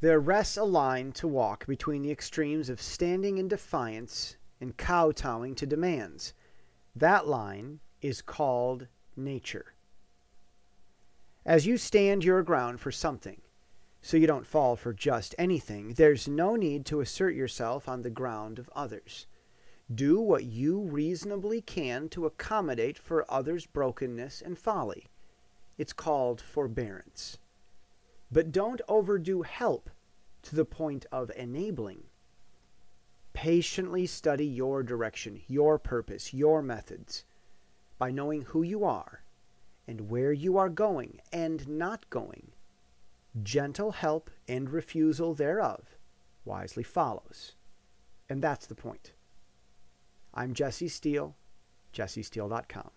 There rests a line to walk between the extremes of standing in defiance and kowtowing to demands. That line is called Nature. As you stand your ground for something, so you don't fall for just anything, there's no need to assert yourself on the ground of others. Do what you reasonably can to accommodate for others' brokenness and folly. It's called forbearance. But don't overdo help to the point of enabling. Patiently study your direction, your purpose, your methods. By knowing who you are and where you are going and not going, gentle help and refusal thereof wisely follows. And that's the point. I'm Jesse Steele, jessesteele.com.